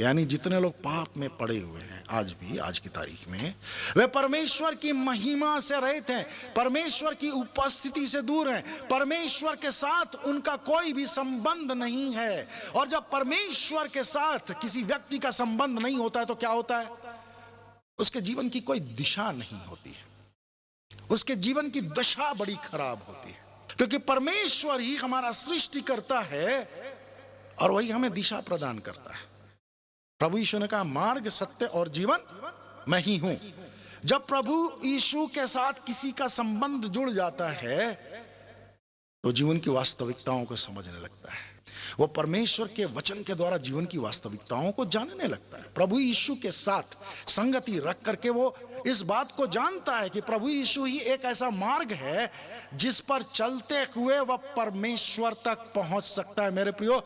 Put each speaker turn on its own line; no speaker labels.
के यानी जितने लोग पाप में पड़े हुए हैं, आज भी, आज की तारीख में, वे परमेश्वर की महिमा से रहित हैं, परमेश्वर की उपस्थिति से दूर हैं, परमेश्वर के साथ उनका कोई भी संबंध नहीं है। और जब परमेश्वर के साथ किसी व्यक्ति का संबंध नहीं होता है तो क्या होता है? उसके जीवन की कोई दिशा नहीं होती है। उसके जीवन की दशा बड़ी खराब होती है। क्योंकि परमेश्वर ही हमारा सृष्टि करता है और वही हमें दिशा प्रदान करता है। प्रभु यीशु ने कहा, मार्ग, सत्य और जीवन मैं ही हूँ। जब प्रभु यीशु के साथ किसी का संबंध जुड़ जाता है तो जीवन की वास्तविकताओं को समझने लगता है। वो परमेश्वर के वचन के द्वारा जीवन की वास्तविकताओं को जानने लगता है। प्रभु यीशु के साथ संगति रख करके वो इस बात को जानता है कि प्रभु यीशु ही एक ऐसा मार्ग है जिस पर चलते हुए वह परमेश्वर तक पहुँच सकता है। मेरे प्रियो